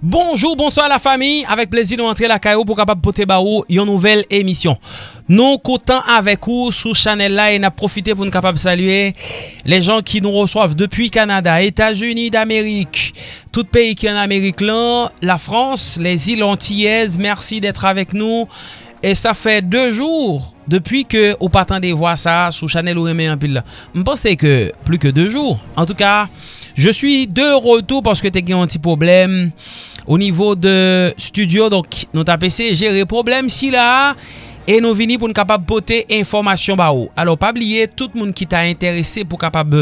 Bonjou, bonsoy la fami, avek plezi nou antre la kayo pou kapap pote ba ou yon nouvel emisyon. Nou koutan avek ou sou chanel la e na profite pou nou kapap salye le jan ki nou resoav depuy Kanada, Etats-Unis d'Amerik, tout peyi ki an Amerik lan, la Frans, les il antiyez, mersi detre avek nou. E sa fe de jour depuy ke ou patan de vwa sa sou chanel ou reme yon pil la. Mponsè ke plu ke de jour. En tout ka, je suis de retour parce que te gen yon ti problem. au niveau de studio. Donc, notre APC gérer problème si là. E nou vini pou nou kapab pote informasyon ba ou. Oh. Alo, pa bliye, tout moun ki ta interese pou kapab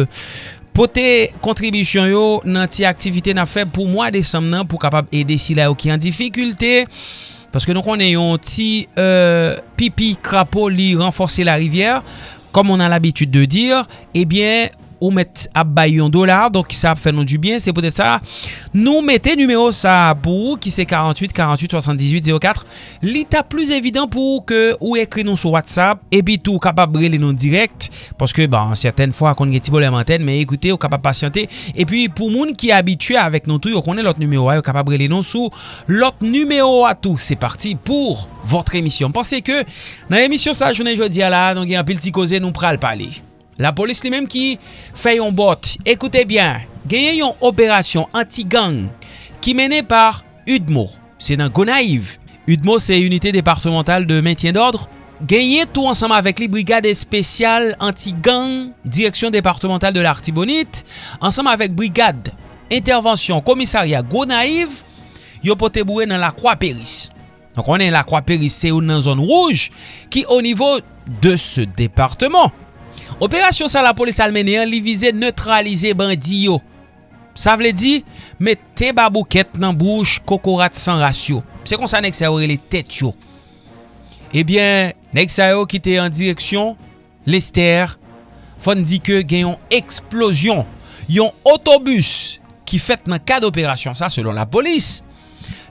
pote kontribisyon yo nan ti aktivite na fe pou mwa desam nan pou kapab ede si la yo ki an difikulte. Paske nou konen yon ti euh, pipi krapo li renforse la rivyer. Kom on an l'abitude de dir, ebyen... Eh ou met ap bay yon dolar, donk sa ap fè nou du bien, se potè sa, nou mette numero sa pou ki se 48 48 78 04, li ta plus evidant pou ke ou ekri nou sou WhatsApp, epi tou kapap brele nou direct, paske ban, certaine fwa kon gen ti bolem anten, men ekoute, ou kapap pasyante, epi pou moun ki abitue avèk nou tou, yo konen lot numero a, yo kapap brele nou sou lot numero a tou, se parti pou votre emisyon, pense ke nan emisyon sa jounen jodi ala, nou gen apil ti koze nou pral pali. La polis li menm ki fè yon bot. Ekoute bien, genye yon operasyon anti-gang ki mene par UDMO. Se nan Gonaiv. UDMO se unité departemental de maintien d'ordre. Genye tou ansama avèk li brigade spesyal anti-gang, direksyon departemental de l'Artibonite, ansama avèk brigade, intervensyon, komisarya Gonaiv, yo pote boue nan la croix péris. Donc on onen la croix péris, se ou nan zon rouge ki o nivou de se departement. Operasyon sa la polis almene an li vize neutralize bandi yo. Sa vle di, met te babouket nan bouch kokorat san rasyo. Se kon sa nek sa yo rele tet yo. Eh Ebyen, nek sa yo ki en an direksyon, lester, fon di ke gen yon eksplosyon. Yon otobus ki fet nan ka d'operasyon sa selon la polis.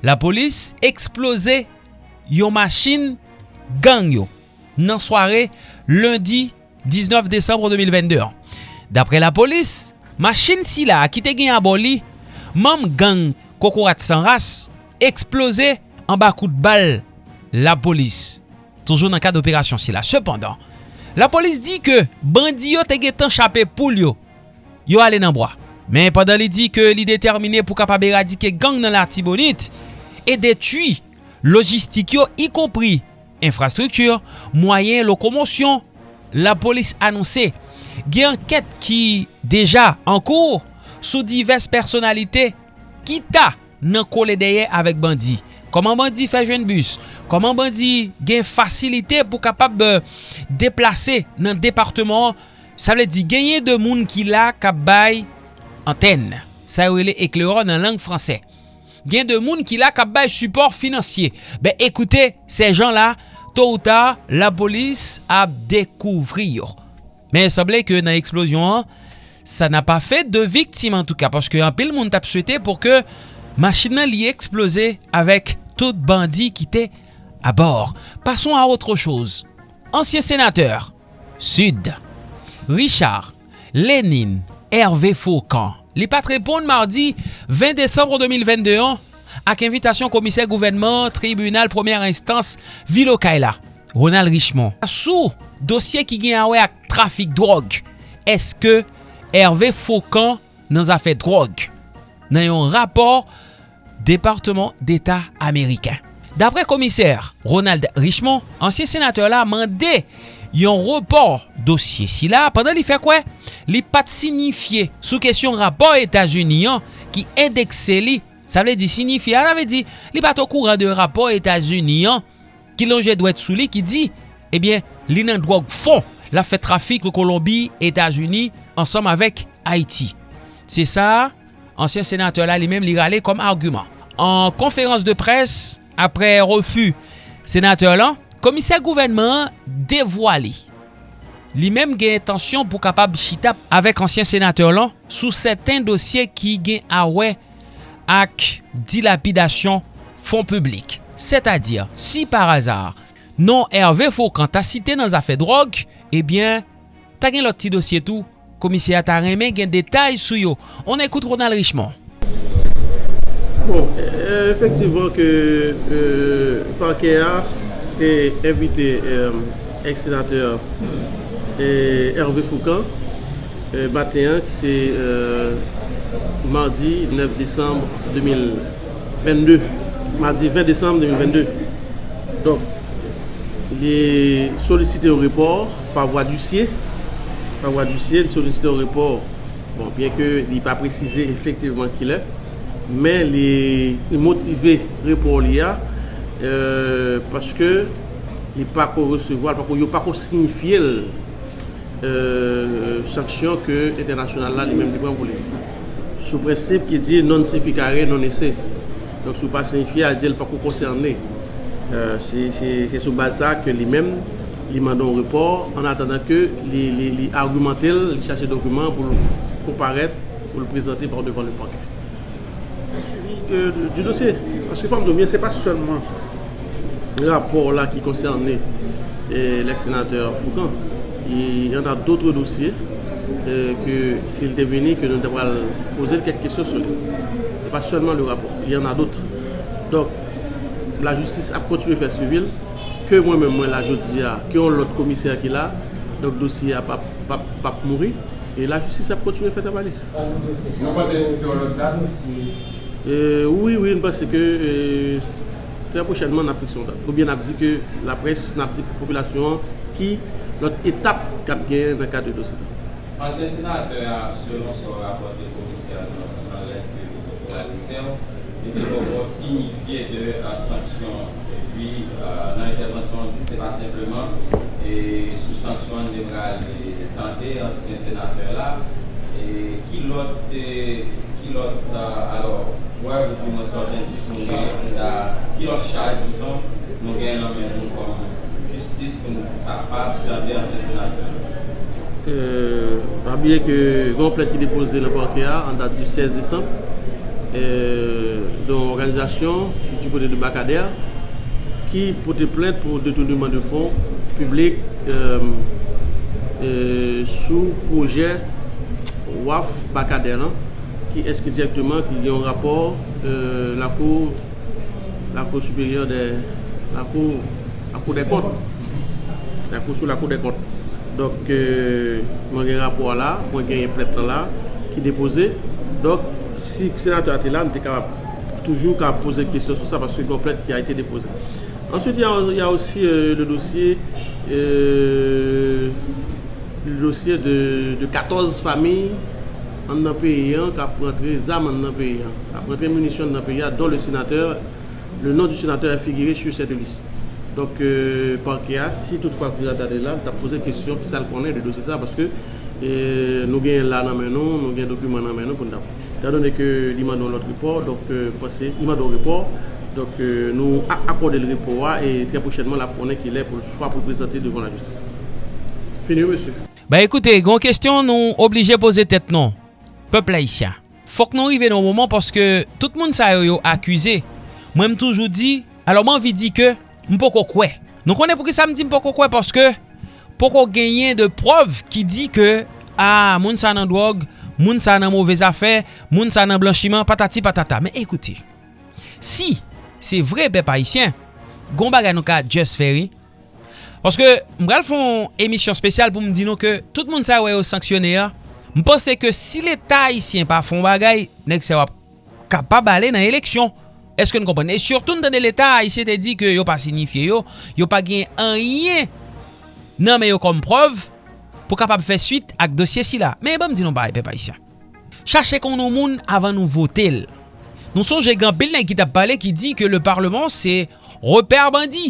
La polis eksplose yon machin gang yo. Nan soare lundi 19 Desembre 2022. Dapre la polis, machin si la akite gen a boli, mam gang kokorat san ras, eksplose an ba kout bal la polis. Toujou nan ka d'operasyon si la. Sependan, la polis di ke bandi yo te gen tan chapè pou yo, yo ale nan broa. Men padan li di ke li determine pou kapab eradike gang nan la tibonit, e detui logistik yo, y kompri infrastruktur, mwayen lokomosyon, la polis anonsè gen anket ki deja an kour sou divers personalite ki ta nan kole deye avèk bandi. Koman bandi fè jwen bus? Koman bandi gen fasilite pou kapab euh, deplase nan departement? Sa vle di genye de moun ki la kap bay anten. Sa yo le ekleron nan lang fransè. Gen de moun ki la kap bay support finansye. Ben ekoute, se jan la To ou ta, la polis ap dekouvri yo. Men seble ke nan eksplosyon an, sa nan pa fe de viktim an tou ka. Paske an pil moun tap souete pou ke machina li eksplose avèk tout bandi ki te abor. Pason a otre chose. Ansyen senateur, Sud, Richard, Lénine, Hervé Faucan, li pat mardi 20 décembre 2021, ak invitasyon komise gouvenman, tribunal, premier instance, vilo kaila, Ronald Richemont. Sou dosye ki gen awe ak trafik drog, eske Hervé Foucan nan zafè drog nan yon rapor Departement d'Etat Amerikan. Dapre komiser Ronald Richemont, ansye senateur la mande yon report dosye si la, pandan li fe kwe, li pat signifiye sou kesyon rapor Etat-Unis an ki endekse li Sa vle di signifi, an ave di, li bat o kouran de rapor Etasunian ki lonje dwet sou li ki di, ebyen, eh li nan drog fon la fe trafik le Kolombi, Etasuni, ansam avek Haiti. Se sa, ansyen senateur la li mem li rale kom argument. An konferans de pres, apre refu senateur la, komiser gouvernement devoile. Li mem gen etansyon pou kapab chitap avek ansyen senateur la sou seten dosye ki gen awe ak dilapidasyon fon publik. C'est-à-dire, si par azar, non Hervé Foucan ta site nan zafè drog, ebyen, eh ta gen lot ti dosye tou, komisye a ta remen gen detay sou yo. On ekoute Ronald Richemont. Bon, eh, efektivman ke euh, parke a te evite euh, eksenateur euh, Hervé Foucan, euh, bateyan ki se... mardi 9 décembre 2022. Mardi 20 décembre 2022. Donc, il est sollicité au report par voie d'huissier. Par voie d'huissier, il est sollicité au report. Bon, bien que il n'est pas précisé effectivement qu'il est, mais il est motivé report l'IA euh, parce que il n'est pas pour recevoir, il n'est pas pour signifier euh, sanction que l'international là lui-même lui prend pour lui. sou prinsip ki di non sifikare, non ese. Don sou pa signifi a di l pa kou konserne. Euh, se sou baza ke li men, li mandon repor, an atanda ke li, li, li argumentel, li chache dokumen pou kou paret, pou l prezante par devan le panke. Euh, du dosye, aske fam do mwen, se pa souselman rapor la ki konserne euh, lèk senatèr Foukan. Y an a doutre dosye, euh, que s'il était venu, que nous devons poser quelques questions sur lui. Et pas seulement le rapport, il y en a d'autres. Donc, la justice a continué à faire suivre. Que moi-même, moi, là, je dis, que l'autre commissaire qui est là, donc le dossier n'a pas, pas, pas mouru. Et la justice a continué à faire travailler. Non, pas de sur l'autre date euh, Oui, oui, parce que euh, très prochainement, on a fiction date. Ou bien, on a dit que la presse, on a dit la population qui, notre étape qui gagné dans le cadre de dossier. Ancien sénateur, selon son rapport de commissaire dans de la il dit qu'on signifier de la sanction. Et puis, euh, dans l'intervention, on ce n'est pas simplement sous sanction, on devra tenter, ancien sénateur là, et qui l'autre, qui l'autre, alors, wè wè pou mwen sot entis nou gen da ki lò chaj nou gen nan men nou kon justice pou nou kapap dande an se senatè. Pabye ke goun plèk ki depose lè Pankea an dat du 16 Desem don organizasyon ki pote de Bakader ki pote plèk pou detounouman de fon publik sou proje waf Bakader nan eske direktman ki yon rapor la kou la kou superior de la kou la kou de kont la kou sou la kou de kont donk mwen gen rapor la mwen gen yon pletre la ki depose donk si senato ati la nte ka toujou ka pose kestyon sou sa parce yon pletre ki a ite depose answit yon y a osi le dosye le dosye de 14 fami an nan peyan ka prantre zam an nan peyan. Ka prantre munisyon an nan peyan don le senateur, le nan du senateur a figire sur cette liste. Donk euh, parke a, si toutfwa kou jatade la, ta pose kesyon ki sal konen de dosye sa, paske eh, nou gen la nan menon, nou gen dokumen nan menon pou nou dap. Ta donen ke li mandon lot report, donk euh, pase, li mandon report, donk euh, nou akorde le report wa, e tre pochenman la konen ki le pou swa pou prezante devon la justice. Fini, monsi. Ba ekoute, gon kestyon nou oblije pose tet non, pepl haisyen. Fok nou rive nou mouman, paske tout moun sa yo yo akwize. Mwen m toujou di, alo man vi di ke, mpoko kwe. Nou konen pou ki sa mdi mpoko kwe paske poko genyen de preuve ki di ke a ah, moun sa nan drog, moun sa nan mouvez afè, moun sa nan blanchiman, patati patata. Men ekouti, si se vre pe paisyen, gomba gano ka just ferry, paske mral fon emisyon spesyal pou mdi nou ke tout moun sa wè yo sanksyonè ya, mpense ke si l'Etat haisyen pa fon bagay, nek se wap kapab ale nan eleksyon. Eske nou kompren? E surtout nou tande l'Etat, y se te di ke yo pa signifiye yo, yo pa gen anyen nan men yo kom preuve pou kapap fe suite ak dosye si la. Men bon, ba mdi nou ba e pe pa isyan. Chache kon nou moun avan nou votel. Nou sonje gen bel nan ki tap pale ki di ke le parlement se reper bandi.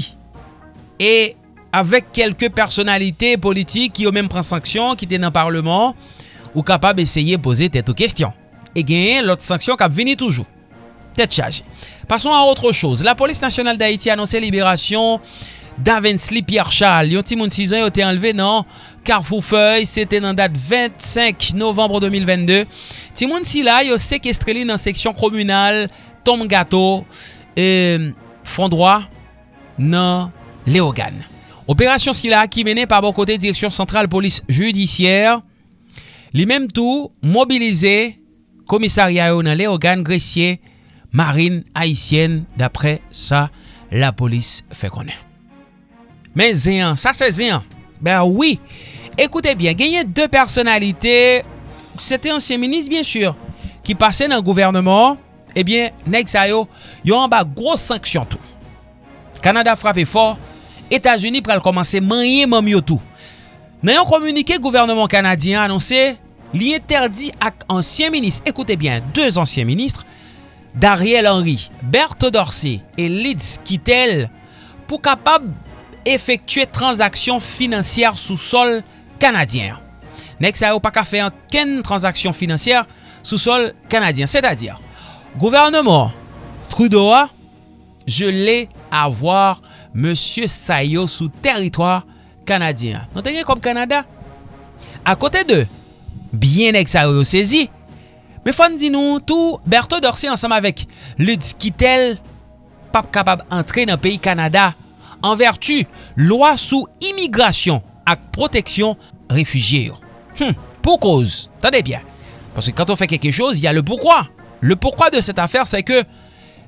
E avek kelke personalite politik ki yo men pren sanksyon ki te nan parlement ou kapab eseye pose teto kestyon. E gen lot sanksyon kap vini toujou. tête chargée. Passons à autre chose. La police nationale d'Haïti a annoncé libération d'Avensley Pierre Charles. Yon timoun 6 ans a été enlevé dans Carrefour Feuille. C'était dans date 25 novembre 2022. Timoun Sila a séquestré dans section communale Tom Gato euh, et fond droit dans Léogane. Operasyon sila ki mene pa bon kote direksyon sentral polis judisyèr, li menm tou mobilize komisarya yo nan le ogan gresye marine haïtienne dapre sa la polis fe konen. Men zeyan, sa se zeyan. Ben oui, ekoute bien, genye de personalite, sete ansyen minis bien sur, ki pase nan gouvernement, ebyen, eh nek sayo, yo an ba gros sanksyon tou. Kanada frape for, Etasuni pral komanse manye mamyo tou. Nan yon komunike gouvernement kanadyen anonse, li interdi ak ansyen minis, ekoute bien, deux ansyen ministre, d'Ariel Henry, Berthe Dorsey et Liz Kittel pou kapab efektue transaksyon finansyèr sou sol kanadyen. Nek sa yo pa ka fe an ken transaksyon finansyèr sou sol kanadyen. C'est-à-dire, gouvernement Trudeau a jele voir Monsie Sayo sou teritwa kanadyen. Non te gen kom Kanada? A kote de, bien nek sa yo sezi, Me fon di nou, tou Berto Dorsi ansam avek Lutz Kittel pap kapab antre nan peyi Kanada an vertu lwa sou imigrasyon ak proteksyon refujiye yo. Hmm, pou koz, tade bien. Parce que quand on fait quelque chose, il y a le pourquoi. Le pourquoi de cette affaire, c'est que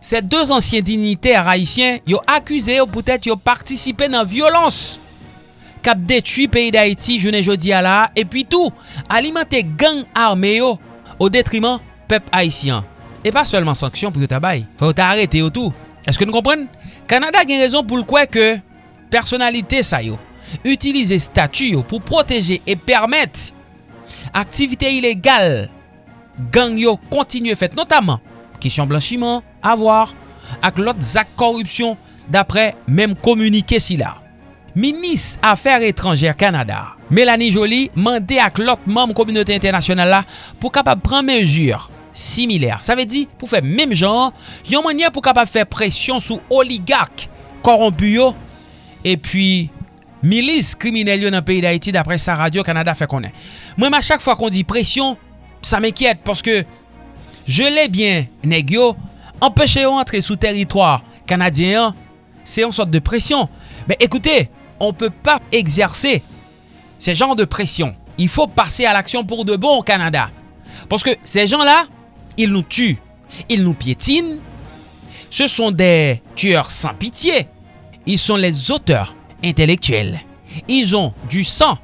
ces deux anciens dignitaires haïtiens, ils ont accusé ou peut-être ils ont participé dans la violence cap détruit pays d'Haïti, je ne jeudi à la, et puis tout, alimenter gang armé o detriman pep haisyen. E pa selman sanksyon pou yo tabay. Fè yo ta arete yo tou. Eske nou kompren? Kanada gen rezon pou l'kwe ke personalite sa yo. Utilize statu yo pou proteje e permette aktivite ilegal gang yo kontinye fèt. Notaman, kisyon blanchiman, avwar, ak lot zak korupsyon dapre menm komunike si la. Minis Afèr Étrangère Kanada Mélanie Jolie mandé ak lot membre communauté internationale la pou kapap pran mesure similaire. Sa ve di pou fe mèm jan, yon manye pou kapap fe presyon sou oligak korompu yo e pi milis kriminel yo nan peyi d'Haïti d'apre sa Radio Kanada fe konen. Mwen ma chak fwa kon di presyon, sa m'enkyet porske je lè bien neg yo, empèche yo antre sou territoire kanadyen, se yon sot de presyon. Ben ekoute, on peut pas exercer se jan de presyon. Il fo pase al aksyon pou de bon Kanada. Porske se jan la, Ils nous tuent, ils nous piétinent. Ce sont des tueurs sans pitié. Ils sont les auteurs intellectuels. Ils ont du sang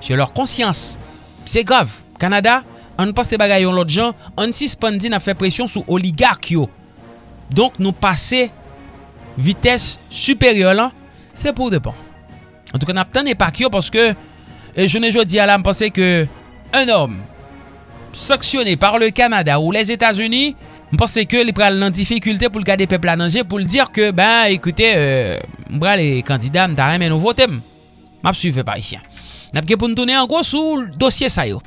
sur leur conscience. C'est grave. Canada, on ne passe pas l'autre gens, on suspendi a fait pression sous oligarques. Donc nous passer vitesse supérieure c'est pour de bon. En tout cas, n'a n'est pas parce que Et je ne jodi à l'âme penser que un homme sanctionné par le Canada ou les États-Unis, pense que les pral nan difficulté pour le garder peuple à danger pour le dire que ben écoutez euh, bral les candidats m'ta rien mais nous votons. M'a suivre par ici. N'a pas pour nous tourner en gros sous dossier ça yo.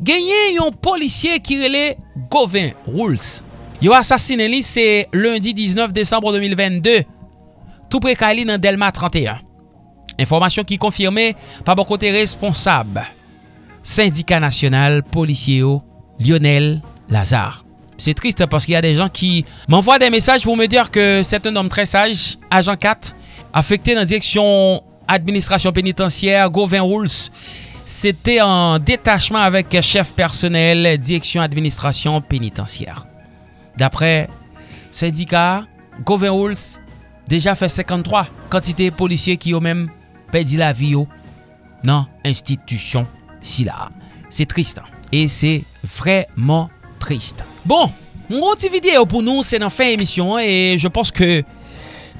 Gagné yon policier qui relè Gauvin Rules. Yo assassiné li c'est lundi 19 décembre 2022. Tout près Kali dans Delma 31. Informasyon ki konfirme pa bo kote responsab syndika nasyonal polisye yo Lionel Lazare. C'est triste parce qu'il y a des gens qui m'envoient des messages pour me dire que c'est un homme très sage, agent 4, affecté dans la direction administration pénitentiaire, Gauvin. C'était en détachement avec chef personnel, direction administration pénitentiaire. D'après syndicat, Gauvin Rules déjà fait 53 quantités policiers qui ont même perdu la vie dans institution si la. C'est triste. Et c'est vraiment triste. Bon, mon petit vidéo pour nous, c'est dans fin émission. Et je pense que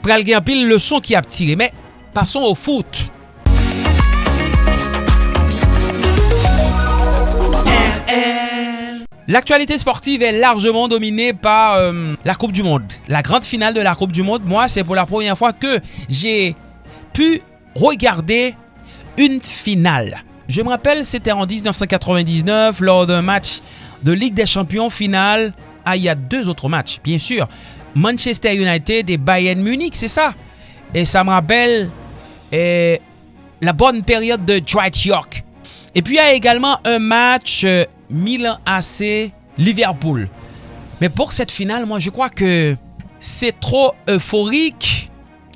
pral gen le son qui a tiré. Mais passons au foot. L'actualité sportive est largement dominée par euh, la Coupe du Monde. La grande finale de la Coupe du Monde, moi, c'est pour la première fois que j'ai pu regarder une finale. Je me rappelle, c'était en 1999 lors d'un match de Ligue des Champions finale. Ah, il y a deux autres matchs, bien sûr. Manchester United et Bayern Munich, c'est ça. Et ça me rappelle eh, la bonne période de Dwight York. Et puis il y a également un match euh, Milan AC Liverpool. Mais pour cette finale, moi je crois que c'est trop euphorique,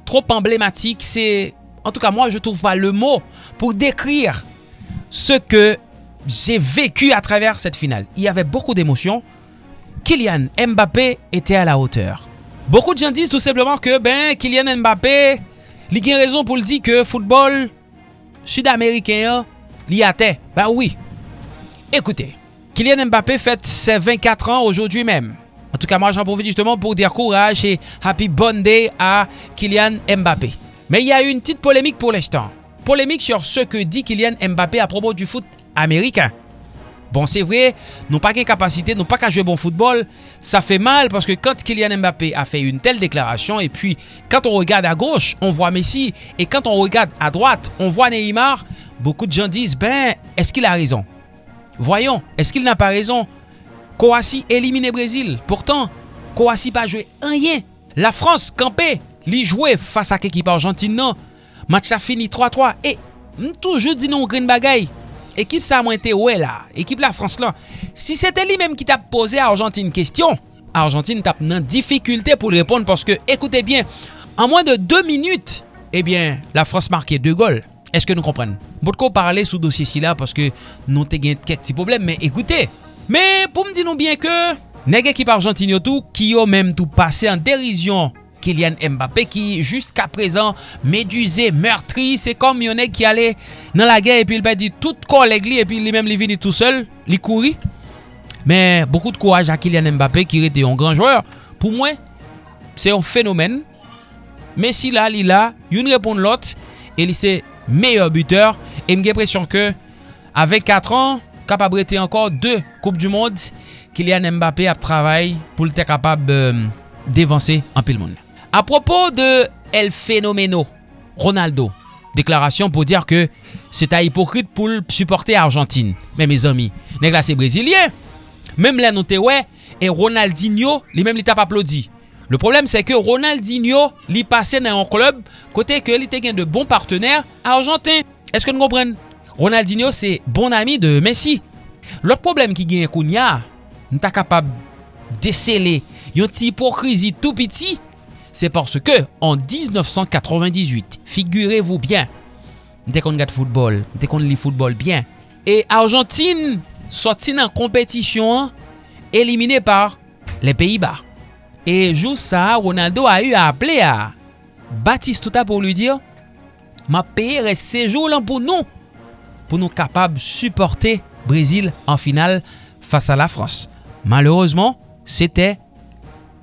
trop emblématique. C'est, en tout cas moi je trouve pas le mot pour décrire ce que j'ai vécu à travers cette finale. Il y avait beaucoup d'émotions. Kylian Mbappé était à la hauteur. Beaucoup de gens disent tout simplement que ben Kylian Mbappé, li gen raison pour le dire que football sud-américain a te. Ben oui. Écoutez, Kylian Mbappé fête ses 24 ans aujourd'hui même. En tout cas, moi j'en profite justement pour dire courage et happy bon day à Kylian Mbappé. Mais il y a eu une petite polémique pour l'instant. Polémique sur ce que dit Kylian Mbappé à propos du foot américain. Bon, c'est vrai, nous pas qu'une capacité, nous pas qu'à jouer bon football. Ça fait mal parce que quand Kylian Mbappé a fait une telle déclaration et puis quand on regarde à gauche, on voit Messi et quand on regarde à droite, on voit Neymar, beaucoup de gens disent, ben, est-ce qu'il a raison? Voyons, est-ce qu'il n'a pas raison? Croatie éliminé Brésil. Pourtant, Croatie pas joué rien. La France campé, Li joué face à l'équipe Argentine Non, Match a fini 3-3. Et, toujours dit non, green bagay. Ekip sa mwen te we la. Ekip la Frans lan. Si se te li menm ki tap pose Argentine kestyon. Argentine tap nan difikulte pou l parce Paske, ekoute bien. An mwen de 2 minute. Ebyen, eh la Frans marke 2 gol. Eske nou kompren? Botko parle sou dosye si la. Paske nou te gen kek ti problem. Men, ekoute. Men, pou m di nou bien ke... Neg ekip Argentine yo tou ki yo menm tou pase an derizyon Kylian Mbappé ki jusqu'a prezan meduze, meurtri, se kom yon ek ki ale nan la gen epi il pa di tout koleg li epi li mem li vini tout sel, li kouri. Men, beaucoup de kouaj a Kylian Mbappé ki rete yon gran joueur. Pou mwen, se yon fenomen. Men si la li la, yon repon lot, e li se meyor buteur. E mge presyon ke, avek 4 an, kapab rete ankor 2 Koupe du Monde, Kylian Mbappé ap travay pou lte kapab euh, devanse an pil moun. A propos de El Fenomeno, Ronaldo, deklarasyon pou dire ke se ta hipokrite pou l supporte Argentine. Men, mes ami, nek la se Brazilien. Mem la note we, e Ronaldinho li mem li tap aplodi. Le problem se ke Ronaldinho pase nan yon klub kote ke li te gen de bon partener Argentin. Eske nou kompren? Ronaldinho se bon ami de Messi. Lot problem ki gen koun ya, nou ta kapab desele yon ti hipokrizi tout piti, C'est parce que en 1998, figurez-vous bien, dès qu'on regarde football, dès qu'on lit football bien, et Argentine sortit en compétition éliminée par les Pays-Bas. Et juste ça, Ronaldo a eu à appeler à Batistuta pour lui dire ma reste séjour là pour nous, pour nous capables de supporter Brésil en finale face à la France. Malheureusement, c'était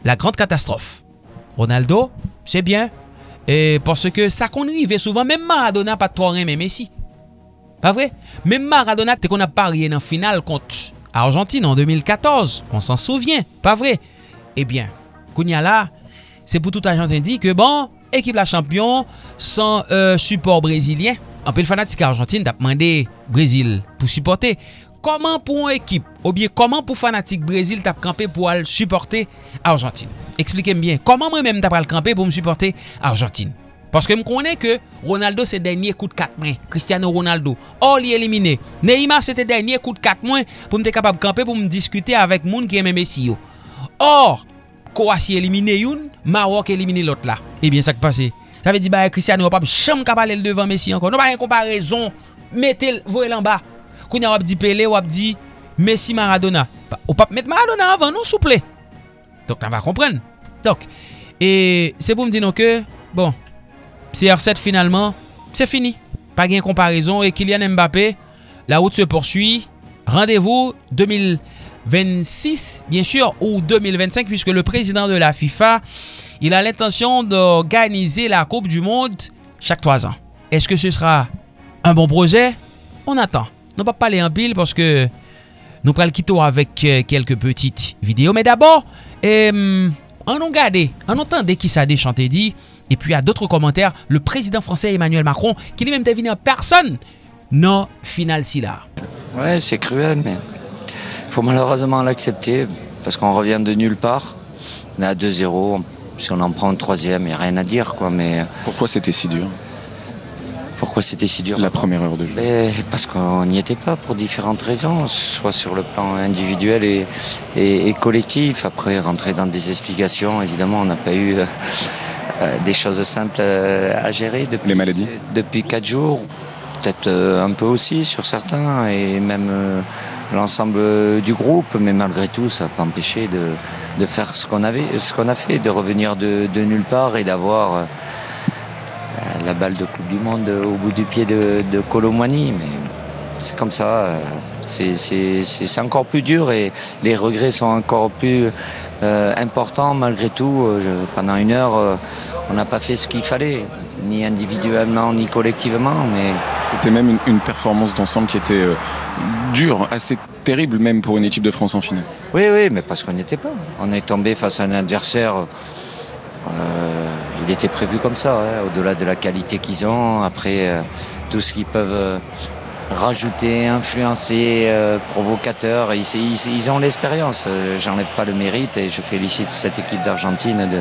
la grande catastrophe. Ronaldo, se bien. E porske sa konrive souvan, men Maradona pa tro reme Messi. Pa vre? Men Maradona te kon ap parye nan final kont Argentine en 2014. On s'an souvyen, pa vre? Eh bien, kounya la, se pou tout Argentine di ke bon, ekip la champion san euh, support brésilien. Anpil fanatik Argentine tap mande Brésil pou supporte. koman pou an ekip, ou bien koman pou fanatik Brésil tap kampe pou al supporte Argentine. Eksplike m bien, koman mwen men tap al kampe pou m supporte Argentine. Paske m konen ke Ronaldo se denye kout de 4 mwen, Cristiano Ronaldo, or li elimine. Neymar se te denye kout de 4 mwen pou m te kapab kampe pou m diskute avèk moun ki eme Messi yo. Or, Kouassi elimine youn, Marok elimine lot la. Ebyen eh sak pase. Sa ve di ba Cristiano wap ap chanm kapal el devan Messi ankon. Non ba yon komparezon, metel, vore lan ba. Kounya wap di Pele, wap Messi Maradona. Ou pap met Maradona avan, nou souple? Dok nan va kompren. Dok, e se pou m di nou ke, bon, CR7 finalman, se fini. Pa gen komparison, e Kylian Mbappé, la route se poursuit. Rendez-vous 2026, bien sûr, ou 2025, puisque le président de la FIFA, il a l'intention d'organiser la Coupe du Monde chaque 3 ans. Est-ce que ce sera un bon projet? On attend. Non pa pale en pil Parce que nou pral kito Avèk kelke petit video Mais d'abord Anon gade, anon tende ki sa de chante di Et puis a d'autres commentaires. Le président français Emmanuel Macron li mèm te vini en personne. Non final si la Ouais c'est cruel mais Faut malheureusement l'accepter Parce qu'on revient de nulle part. On est à 2-0 Si on en prend un troisième, il n'y a rien à dire quoi mais... Pourquoi c'était si dur? Pourquoi c'était si dur La première heure de jeu Mais Parce qu'on n'y était pas pour différentes raisons, soit sur le plan individuel et, et, et collectif. Après, rentrer dans des explications, évidemment, on n'a pas eu euh, euh, des choses simples euh, à gérer. Depuis, Les maladies Depuis quatre jours, peut-être euh, un peu aussi sur certains, et même euh, l'ensemble du groupe, mais malgré tout, ça n'a pas empêché de, de faire ce qu'on avait, ce qu'on a fait, de revenir de, de nulle part et d'avoir euh, la balle de Coupe du Monde au bout du pied de, de Colomani. Mais c'est comme ça. euh, c'est- encore plus dur et les regrets sont encore plus euh, importants malgré tout. Euh, je- pendant une heure, euh, on n'a pas fait ce qu'il fallait, ni individuellement ni collectivement, mais C'était même une, une performance d'ensemble qui était euh, dure, assez terrible même pour une équipe de France en finale. Oui, oui, mais parce qu'on n'y était pas. On est tombé face à un adversaire. Il était prévu comme ça, hein, au-delà de la qualité qu'ils ont. Après, euh, tout ce qu'ils peuvent euh, rajouter, influencer, euh, provocateur. Ils, ils- ils ont l'expérience. Euh, J'enlève pas le mérite et je félicite cette équipe d'Argentine de,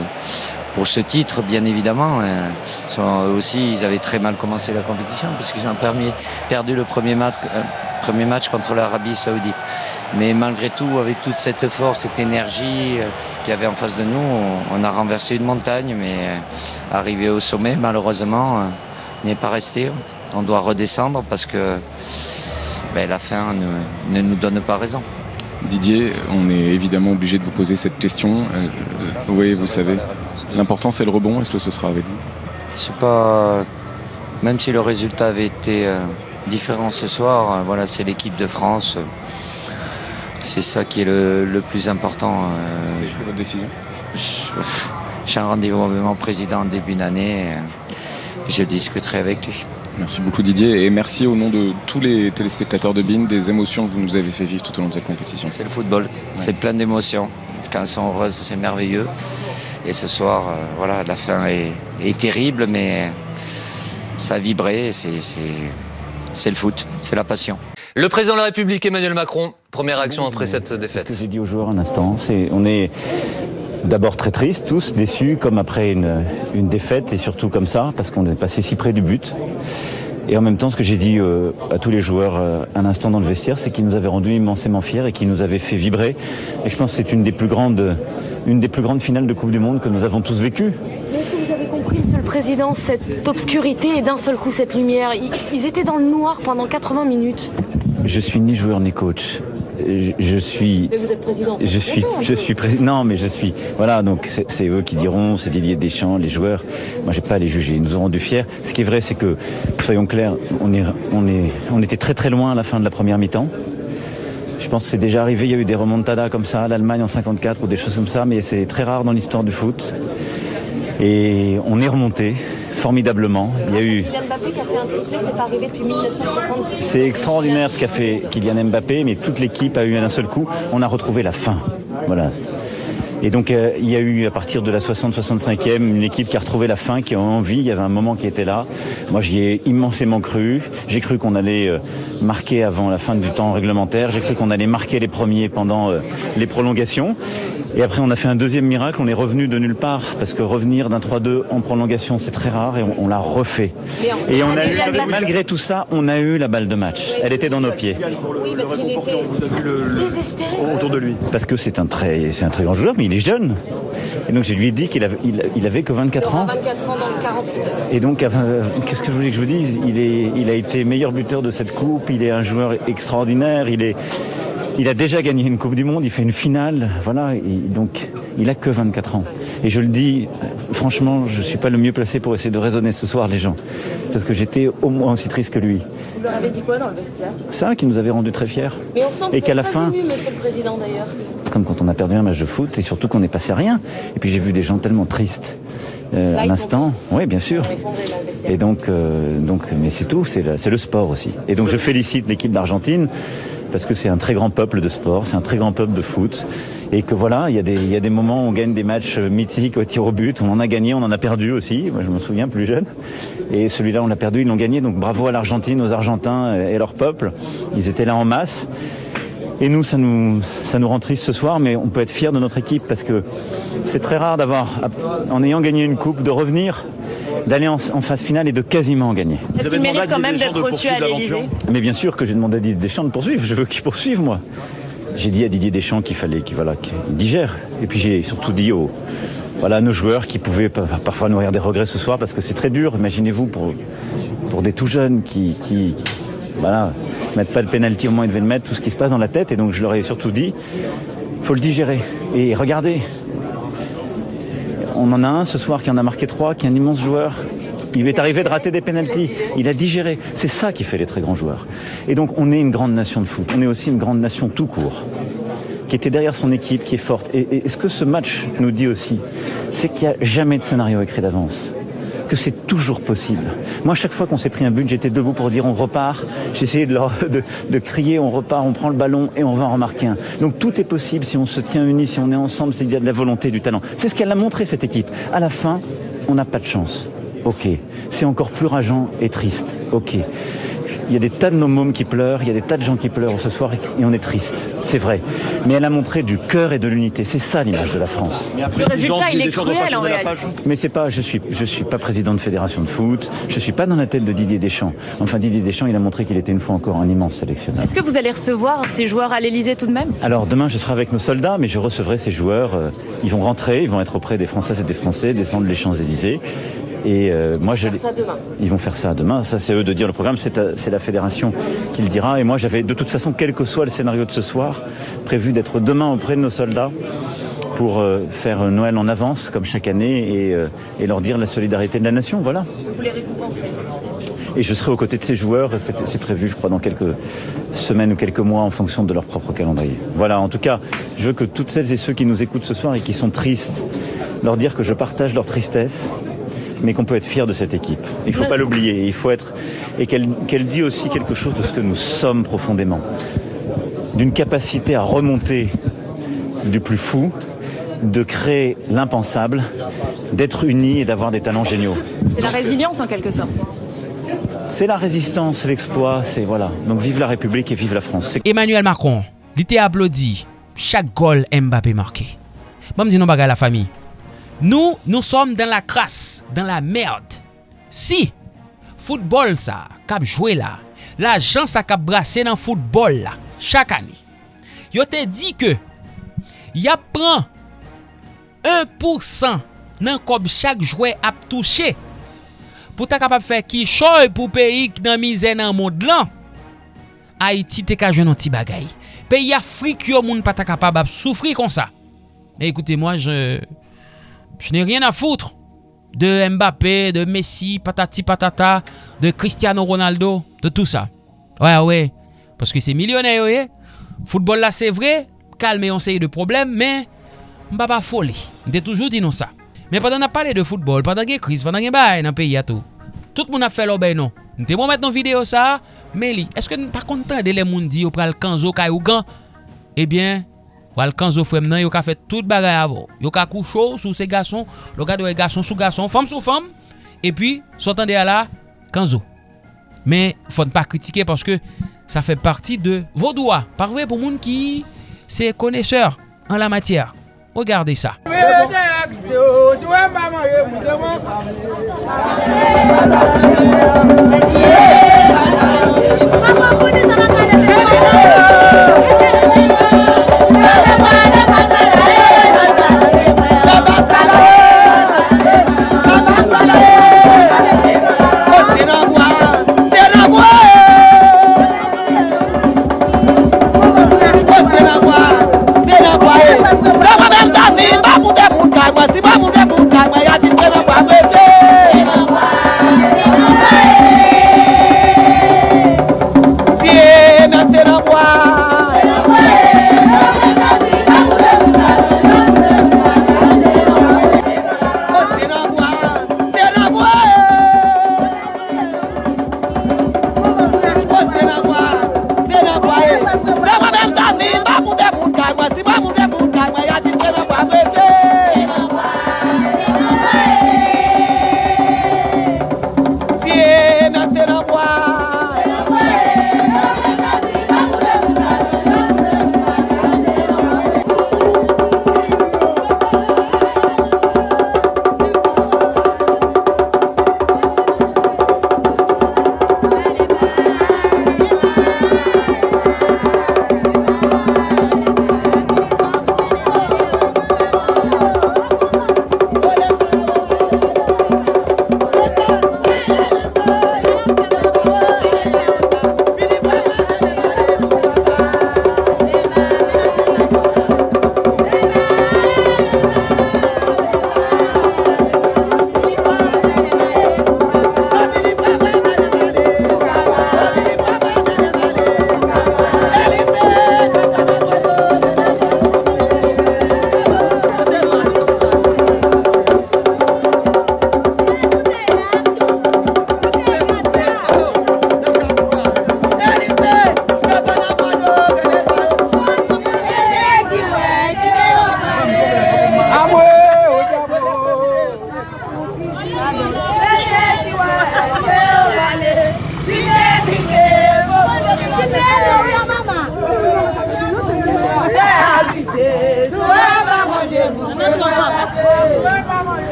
pour ce titre, bien évidemment. Euh, sont, aussi, ils avaient très mal commencé la compétition puisqu'ils ont permis, perdu le premier match, premier match contre l'Arabie Saoudite. Mais malgré tout, avec toute cette force, cette énergie euh, qu'il y avait en face de nous, on, a renversé une montagne, mais euh, arrivé au sommet, malheureusement, euh, n'est pas resté. On doit redescendre parce que ben, la fin ne, ne nous donne pas raison. Didier, on est évidemment obligé de vous poser cette question. Euh, oui, vous savez, l'important c'est le rebond. Est-ce que ce sera avec vous? C'est pas. Même si le résultat avait été différent ce soir, voilà, c'est l'équipe de France. Euh, C'est ça qui est le, le plus important. euh, Vous avez pris votre décision J'ai un rendez-vous avec mon président en début d'année. euh, Je discuterai avec lui. Merci beaucoup Didier et merci au nom de tous les téléspectateurs de BIN des émotions que vous nous avez fait vivre tout au long de cette compétition. C'est le football, c'est plein d'émotions. Quand elles sont heureuses, c'est merveilleux. Et ce soir, euh, voilà, la fin est, est terrible, mais ça a vibré. C'est c'est- c'est le foot, c'est la passion. Le président de la République, Emmanuel Macron, première réaction après cette Ce que défaite. j'ai dit aux joueurs un instant, c'est on est d'abord très tristes, tous déçus, comme après une, une défaite, et surtout comme ça, parce qu'on est passé si près du but. Et en même temps, ce que j'ai dit euh, à tous les joueurs euh, un instant dans le vestiaire, c'est qu'ils nous avaient rendus immensément fiers et qu'ils nous avaient fait vibrer. Et je pense que c'est une des plus grandes, une des plus grandes finales de Coupe du Monde que nous avons tous vécues. Mais Est-ce que vous avez compris, Monsieur le Président, cette obscurité et d'un seul coup cette lumière? Ils, ils étaient dans le noir pendant 80 minutes. Je suis ni joueur ni coach. Je, je suis Mais vous êtes président. Je suis, longtemps, je suis président. Non, mais je suis. Voilà, donc c'est eux qui diront, c'est Didier Deschamps, les joueurs. Moi, j'ai pas à les juger. Ils nous ont rendus fiers. Ce qui est vrai, c'est que, soyons clairs, on est, on est, on était très très loin à la fin de la première mi-temps. Je pense que c'est déjà arrivé. Il y a eu des remontadas comme ça, l'Allemagne en 54 ou des choses comme ça, mais c'est très rare dans l'histoire du foot. Et on est remonté formidablement. Il y a eu. Kylian Mbappé qui a fait un triplé, c'est pas arrivé depuis 1966. C'est extraordinaire ce qu'a fait Kylian Mbappé, mais toute l'équipe a eu d'un seul coup. On a retrouvé la fin. Voilà. Et donc euh, il y a eu à partir de la 60-65e une équipe qui a retrouvé la fin, qui a envie. Il y avait un moment qui était là. Moi j'y ai immensément cru. J'ai cru qu'on allait euh, marquer avant la fin du temps réglementaire. J'ai cru qu'on allait marquer les premiers pendant euh, les prolongations. Et après on a fait un deuxième miracle. On est revenu de nulle part parce que revenir d'un 3-2 en prolongation c'est très rare et on, on l'a refait. Et on a eu, malgré tout ça, on a eu la balle de match. Elle était dans nos pieds. Oui, parce qu'il était désespéré. autour de lui. Parce que c'est un très, c'est un très grand joueur, mais il est jeune. Et donc je lui ai dit qu'il avait, il, il avait que 24 Il aura ans. 24 ans dans le 48 heures. Et donc, euh, qu'est-ce que je voulais que je vous dise? Il, est, il a été meilleur buteur de cette coupe. Il est un joueur extraordinaire. Il est, il a déjà gagné une Coupe du Monde. Il fait une finale. Voilà. Et donc, il a que 24 ans. Et je le dis, franchement, je suis pas le mieux placé pour essayer de raisonner ce soir les gens, parce que j'étais au moins aussi triste que lui. Vous leur avez dit quoi dans le vestiaire? Ça qui nous avait rendu très fiers. Mais on sent que Et vous qu'à la fin- ému, Monsieur le Président, d'ailleurs. Comme quand on a perdu un match de foot et surtout qu'on est passé à rien. Et puis j'ai vu des gens tellement tristes euh, Là, à l'instant. Oui, bien sûr. Et donc, euh, donc, mais c'est tout, c'est le, le sport aussi. Et donc je félicite l'équipe d'Argentine parce que c'est un très grand peuple de sport, c'est un très grand peuple de foot. Et que voilà, il y, a des, il y a des moments où on gagne des matchs mythiques au tir au but, on en a gagné, on en a perdu aussi, moi je me souviens plus jeune. Et celui-là on l'a perdu, ils l'ont gagné, donc bravo à l'Argentine, aux Argentins et leur peuple. Ils étaient là en masse. Et nous, ça nous, ça nous rend triste ce soir, mais on peut être fier de notre équipe parce que c'est très rare d'avoir, en ayant gagné une coupe, de revenir, d'aller en, en phase finale et de quasiment gagner. Est-ce qu'il mérite quand même d'être reçu à l'Elysée Mais bien sûr que j'ai demandé à Didier Deschamps de poursuivre, je veux qu'il poursuive moi. J'ai dit à Didier Deschamps qu'il fallait qu'il voilà, digère. Et puis j'ai surtout dit aux, voilà, à nos joueurs qui pouvaient pa- parfois nourrir des regrets ce soir parce que c'est très dur, imaginez-vous, pour, pour des tout jeunes qui, qui, voilà, mettre pas le penalty au moment où ils devaient le mettre, tout ce qui se passe dans la tête. Et donc je leur ai surtout dit, faut le digérer. Et regardez, on en a un ce soir qui en a marqué trois, qui est un immense joueur. Il est arrivé de rater des pénalties. Il a digéré. C'est ça qui fait les très grands joueurs. Et donc, on est une grande nation de foot. On est aussi une grande nation tout court, qui était derrière son équipe, qui est forte. Et, et ce que ce match nous dit aussi, c'est qu'il n'y a jamais de scénario écrit d'avance que c'est toujours possible. Moi, chaque fois qu'on s'est pris un but, j'étais debout pour dire on repart. J'ai essayé de, de, crier on repart, on prend le ballon et on va en remarquer un. Donc tout est possible si on se tient unis, si on est ensemble, qu'il y a de la volonté, du talent. C'est ce qu'elle a montré cette équipe. À la fin, on n'a pas de chance. Ok. C'est encore plus rageant et triste. Ok. Il y a des tas de nos mômes qui pleurent, il y a des tas de gens qui pleurent ce soir et on est triste. C'est vrai. Mais elle a montré du cœur et de l'unité. C'est ça l'image de la France. Le résultat, il est cruel en réalité. Mais c'est pas, je suis, je suis pas président de fédération de foot. Je suis pas dans la tête de Didier Deschamps. Enfin, Didier Deschamps, il a montré qu'il était une fois encore un immense sélectionneur. Est-ce que vous allez recevoir ces joueurs à l'Elysée tout de même? Alors demain, je serai avec nos soldats, mais je recevrai ces joueurs. Ils vont rentrer, ils vont être auprès des Françaises et des Français, descendre les Champs Élysées. Et euh, moi, je, ils vont faire ça demain. Ça, c'est eux de dire le programme. C'est la fédération qui le dira. Et moi, j'avais de toute façon, quel que soit le scénario de ce soir, prévu d'être demain auprès de nos soldats pour euh, faire Noël en avance, comme chaque année, et, euh, et, leur dire la solidarité de la nation. Voilà. Vous les récompenserez et je serai aux côtés de ces joueurs, c'est prévu je crois dans quelques semaines ou quelques mois en fonction de leur propre calendrier. Voilà, en tout cas, je veux que toutes celles et ceux qui nous écoutent ce soir et qui sont tristes, leur dire que je partage leur tristesse, mais qu'on peut être fier de cette équipe. Il ne faut pas l'oublier, il faut être et qu'elle qu dit aussi quelque chose de ce que nous sommes profondément, d'une capacité à remonter du plus fou, de créer l'impensable, d'être unis et d'avoir des talents géniaux. C'est la résilience en quelque sorte. C'est la résistance, l'exploit, c'est voilà. Donc vive la République et vive la France. Emmanuel Macron, il était applaudi chaque goal Mbappé marqué. Moi, je dis non, la famille. Nous, nous sommes dans la crasse, dans la merde. Si, football ça, cap jouer là, l'argent ça cap brasser dans football là, chaque année. Yo te dit que, y prend 1% nan kob chak jwè ap touche. Pou ta kapap fè ki choy pou peyi k nan mizè nan moun dlan, Haiti te ka jwen nan ti bagay. Peyi Afrik yo moun pa ta kapap ap soufri kon sa. Me ekoute, mwa je... Je n'ai rien à foutre de Mbappé, de Messi, patati patata, de Cristiano Ronaldo, de tout ça. Ouais, ah ouais. Parce que c'est millionnaire, ouais. Football là, c'est vrai. Calme et on sait de problèmes, mais Mbaba folie. J'ai toujours dit non ça. Mais pendant qu'on a parlé de football, pendant qu'il y a crise, pendant qu'il y a dans le pays, tout. Tout le monde a fait l'obéi non. Nous bon maintenant vidéo ça, mais est-ce que par contre, les gens disent qu'on prend le canzo, Kayougan, eh bien, Wal kanzo fwem nan yo ka fet tout bagay avon. Yo ka koucho sou se gason. Lo ka dewe gason sou gason. Fom sou fom. E pi, sotan de ala, kanzo. Men, fon pa kritike paske sa fe parti de vodouwa. Parve pou moun ki se koneseur an la matyar. Regarde sa.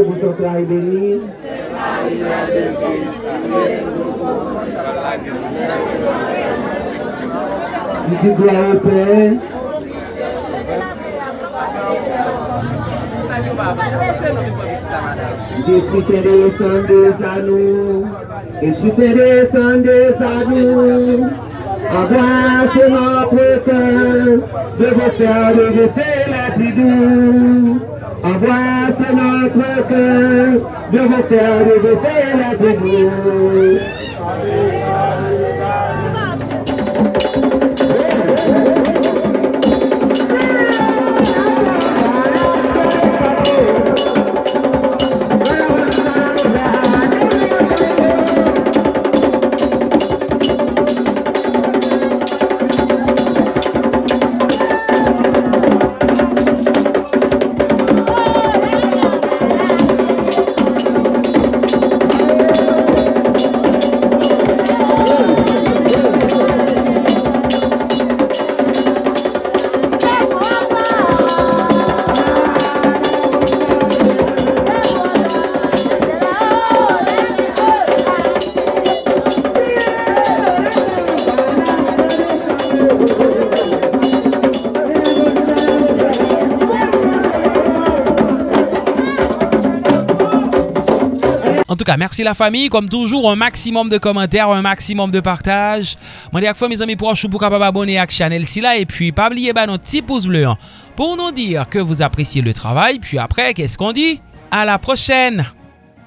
que vous êtes là et béni. Je dis gloire au Père. Jésus fait descendre à nous. Jésus fait descendre à nous. Embrasse notre cœur. Je veux faire lever la tribu. Embrasse workers, do hotel, do hotel, as we do. Merci la famille. Comme toujours, un maximum de commentaires, un maximum de partage. Moi, dis à mes amis pour capable abonner à la chaîne et puis pas oublier bah, notre petit pouce bleu hein, pour nous dire que vous appréciez le travail. Puis après, qu'est-ce qu'on dit? À la prochaine